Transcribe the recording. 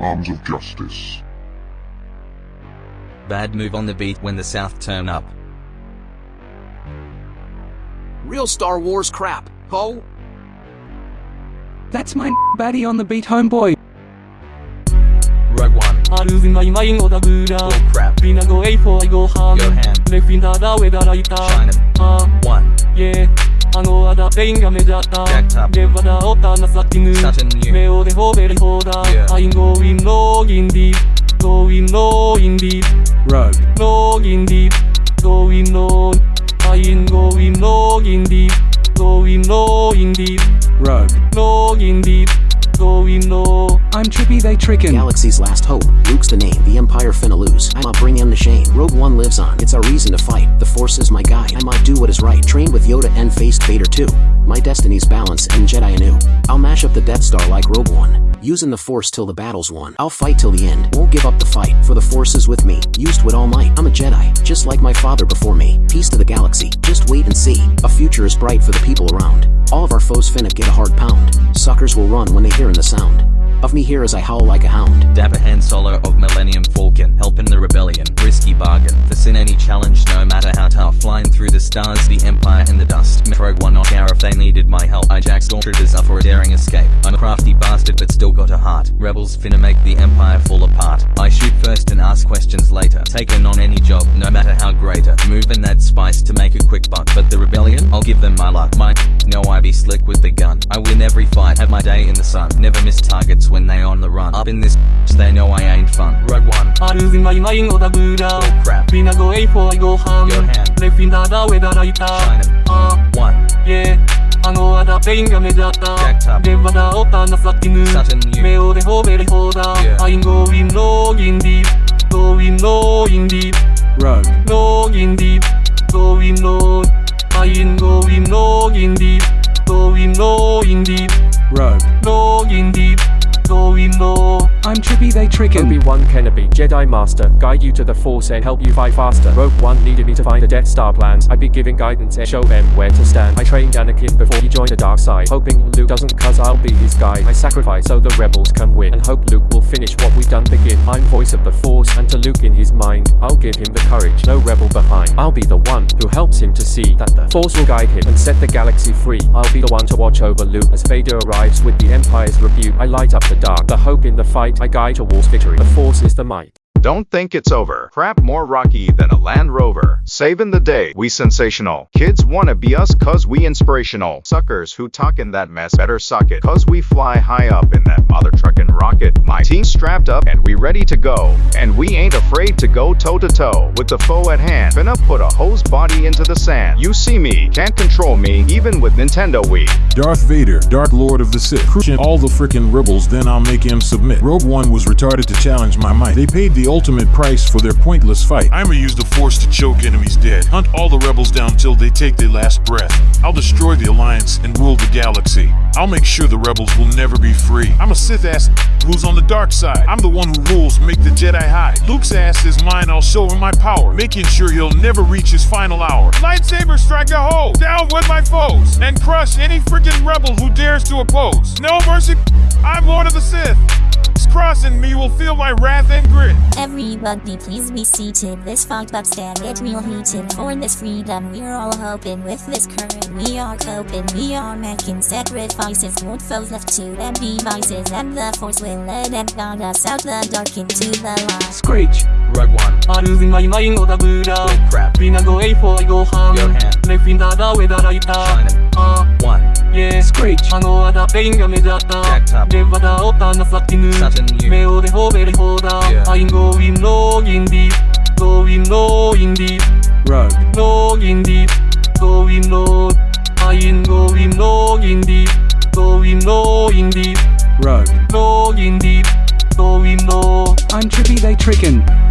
arms of justice. Bad move on the beat when the South turn up. Real Star Wars crap, ho! That's my baddie on the beat, homeboy. Rogue One. Oh crap. Bina go ham. China. Uh, one. Yeah. あのアダペインが目立った Jacked up. レバダオタナサッティング Sutton New. 目をでほべりほだ Yeah. I'm going login deep going login deep Rogue. login deep going log I'm going login deep going login deep Rogue. login deep going log I'm trippy, they trickin'. Galaxy's last hope. Luke's the name. The Empire finna lose. I'ma bring him to shame. Rogue One lives on. It's our reason to fight. The Force is my guide. I'ma do what is right. Train with Yoda and faced Vader too. My destiny's balance and Jedi anew. I'll mash up the Death Star like Rogue One. Using the Force till the battle's won. I'll fight till the end. Won't give up the fight. For the Force is with me. Used with all might. I'm a Jedi. Just like my father before me. Peace to the galaxy. Just wait and see. A future is bright for the people around. All of our foes finna get a hard pound. Suckers will run when they hearin' the sound. Of me here as I howl like a hound. Dapper Han Solo of Millennium Falcon, helping the rebellion, risky bargain. Sin any challenge, no matter how tough. Flying through the stars, the empire in the dust. Rogue One not care if they needed my help. I jack stormtroopers up for a daring escape. I'm a crafty bastard, but still got a heart. Rebels finna make the empire fall apart. I shoot first and ask questions later. Taken on any job, no matter how greater. Moving I'll give them my luck. My know I be slick with the gun. I win every fight, have my day in the sun. Never miss targets when they on the run. Up in this, they know I ain't fun. Rogue One. あるまいまいのだぶら Bull crap. ビナゴエイフォイごはん Go ham. レフィンダーダウェダライタ China. あ One. イェあのアダペインが目立った Jacked up. レバダオタナサッティング Sutton New. 目をでほべりほだ Yeah. I'm going login deep going I'm trippy, they trickin'. Obi-Wan Kenobi, Jedi Master, guide you to the Force and help you fight faster. Rogue One needed me to find the Death Star plans. I'd be giving guidance and show them where to stand. I trained Anakin before he joined the dark side, hoping Luke doesn't cause I'll be his guide. I sacrifice so the rebels can win, and hope Luke will finish what we've done begin. I'm voice of the Force, and to Luke in his mind, I'll give him the courage, no rebel behind. I'll be the one who helps him to see that the Force will guide him and set the galaxy free. I'll be the one to watch over Luke as Vader arrives with the Empire's rebuke. I light up the dark, the hope in the fight. I guide towards victory. The Force is the might. Don't think it's over. Crap more rocky than a Land Rover. Saving the day. We sensational. Kids wanna be us cause we inspirational. Suckers who talkin' that mess better suck it. Cause we fly high up in that mother truckin' rocket. My team strapped up and we ready to go. And we ain't afraid to go toe to toe with the foe at hand. Finna put a hose body into the sand. You see me, can't control me, even with Nintendo Wii. Darth Vader, Dark Lord of the Sith, crushing all the frickin' rebels, then I'll make him submit. Rogue One was retarded to challenge my might. They paid the ultimate price for their pointless fight. I'ma use the Force to choke enemies dead. Hunt all the rebels down till they take their last breath. I'll destroy the Alliance and rule the galaxy. I'll make sure the rebels will never be free. I'm a Sith ass who's on the dark side. I'm the one who rules, make the Jedi hide. Luke's ass is mine, I'll show him my power, making sure he'll never reach his final hour. Lightsaber strike a hole, down with my foes, and crush any freaking rebel who dares to oppose. No mercy, I'm Lord of the Sith crossing me will feel my wrath and grit. Everybody please be seated, this fucked up stand get real heated. For this freedom we're all hoping, with this current we are coping. We are making sacrifices, what foes left to them devices. And the force will lead and guide us out the dark into the light. Screech! Rogue One. I'm losing my mind, oh, Oda Buddha. Crap. Bina go A4, I go home. me in the way that I ダウェダライタ China. あ One. イェ Screech. あのアダペインが目立った Jacked up. レバダオタナサッティング Sutton New. 目をでほべりほだ Yeah. I'm going login deep going login deep Rogue. login deep going log I'm going login deep going login deep Rogue. login deep going log I'm trippy, they trickin'.